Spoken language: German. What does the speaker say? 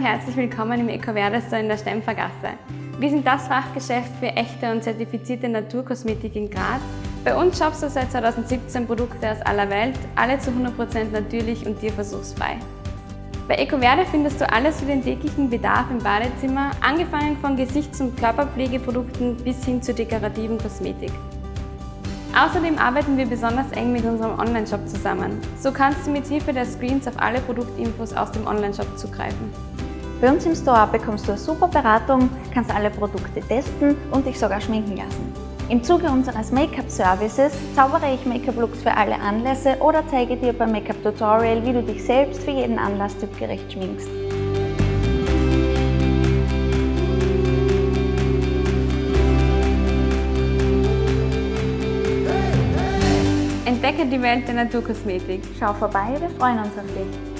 herzlich willkommen im EcoVerde Store in der Stempfergasse. Wir sind das Fachgeschäft für echte und zertifizierte Naturkosmetik in Graz. Bei uns shoppst du seit 2017 Produkte aus aller Welt, alle zu 100% natürlich und tierversuchsfrei. Bei EcoVerde findest du alles für den täglichen Bedarf im Badezimmer, angefangen von Gesichts- und Körperpflegeprodukten bis hin zu dekorativen Kosmetik. Außerdem arbeiten wir besonders eng mit unserem Onlineshop zusammen. So kannst du mit Hilfe der Screens auf alle Produktinfos aus dem Onlineshop zugreifen. Bei uns im Store bekommst du eine super Beratung, kannst alle Produkte testen und dich sogar schminken lassen. Im Zuge unseres Make-up-Services zaubere ich Make-up-Looks für alle Anlässe oder zeige dir beim Make-up-Tutorial, wie du dich selbst für jeden Anlass typgerecht schminkst. Entdecke die Welt der Naturkosmetik. Schau vorbei, wir freuen uns auf dich.